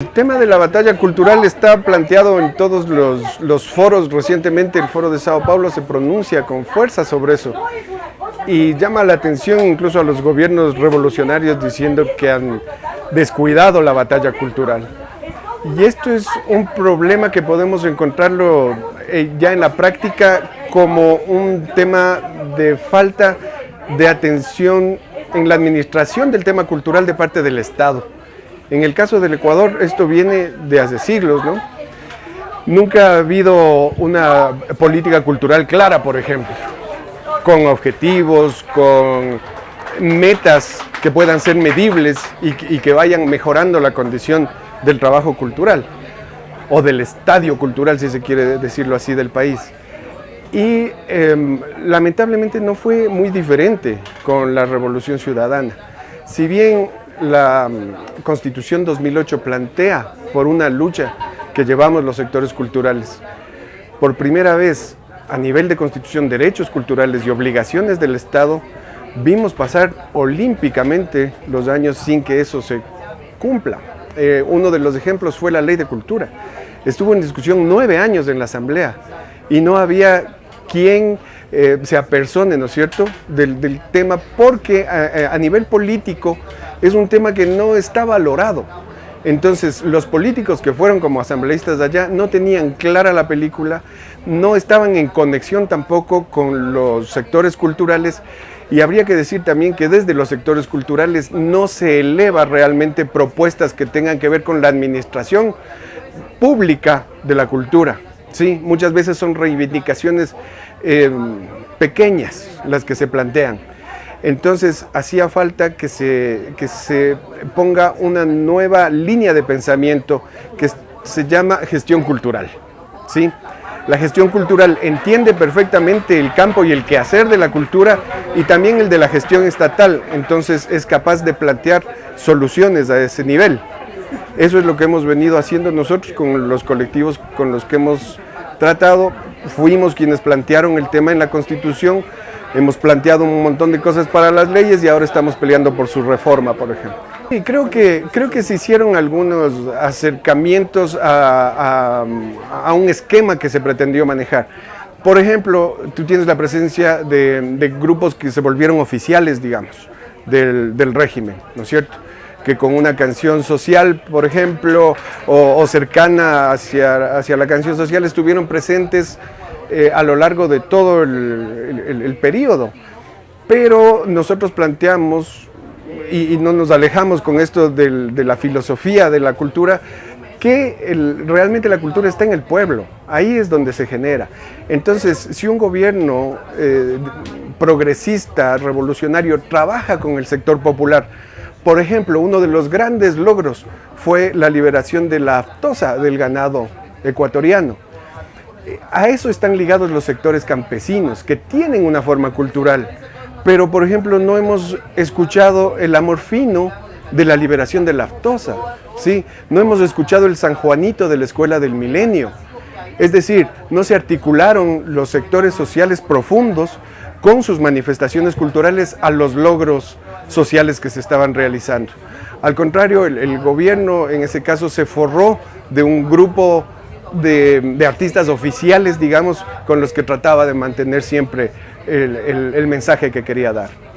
El tema de la batalla cultural está planteado en todos los, foros. Recientemente el foro de Sao Paulo se pronuncia con fuerza sobre eso y llama la atención incluso a los gobiernos revolucionarios diciendo que han descuidado la batalla cultural. Y esto es un problema que podemos encontrarlo eh, ya en la práctica como un tema de falta de atención en la administración del tema cultural de parte del Estado. En el caso del Ecuador, esto viene de hace siglos, ¿no? Nunca ha habido una política cultural clara, por ejemplo, con objetivos, con metas que puedan ser medibles y, que vayan mejorando la condición del trabajo cultural o del estadio cultural, si se quiere decirlo así, del país. Y em, lamentablemente no fue muy diferente con la Revolución Ciudadana. Si bien la mm, Constitución 2008 plantea por una lucha que llevamos los sectores culturales. Por primera vez, a nivel de Constitución, derechos culturales y obligaciones del Estado, vimos pasar olímpicamente los años sin que eso se cumpla. Eh, uno de los ejemplos fue la Ley de Cultura. Estuvo en discusión nueve años en la Asamblea y no había quien eh, se apersone, ¿no es cierto?, del, tema, porque a, a nivel político es un tema que no está valorado. Entonces, los políticos que fueron como asambleístas allá no tenían clara la película, no estaban en conexión tampoco con los sectores culturales y habría que decir también que desde los sectores culturales no se eleva realmente propuestas que tengan que ver con la administración pública de la cultura. Sí, muchas veces son reivindicaciones eh, pequeñas las que se plantean. Entonces hacía falta que se, se ponga una nueva línea de pensamiento que se llama gestión cultural. ¿sí? La gestión cultural entiende perfectamente el campo y el quehacer de la cultura y también el de la gestión estatal, entonces es capaz de plantear soluciones a ese nivel. Eso es lo que hemos venido haciendo nosotros con los colectivos con los que hemos tratado. Fuimos quienes plantearon el tema en la Constitución, hemos planteado un montón de cosas para las leyes y ahora estamos peleando por su reforma, por ejemplo. Y creo que, creo que se hicieron algunos acercamientos a, un esquema que se pretendió manejar. Por ejemplo, tú tienes la presencia de, grupos que se volvieron oficiales, digamos, del, régimen, ¿no es cierto? que con una canción social, por ejemplo, o, cercana hacia, hacia la canción social, estuvieron presentes eh, a lo largo de todo el, periodo. Pero nosotros planteamos, y, no nos alejamos con esto de la filosofía de la cultura, que realmente la cultura está en el pueblo, ahí es donde se genera. Entonces, si un gobierno eh, progresista, revolucionario, trabaja con el sector popular, por ejemplo, uno de los grandes logros fue la liberación de la aftosa del ganado ecuatoriano a eso están ligados los sectores campesinos, que tienen una forma cultural, pero por ejemplo no hemos escuchado el amor fino de la liberación de la aftosa, ¿sí? no hemos escuchado el San Juanito de la Escuela del Milenio, es decir, no se articularon los sectores sociales profundos con sus manifestaciones culturales a los logros sociales que se estaban realizando. Al contrario, el gobierno en ese caso se forró de un grupo de, artistas oficiales, digamos, con los que trataba de mantener siempre el mensaje que quería dar.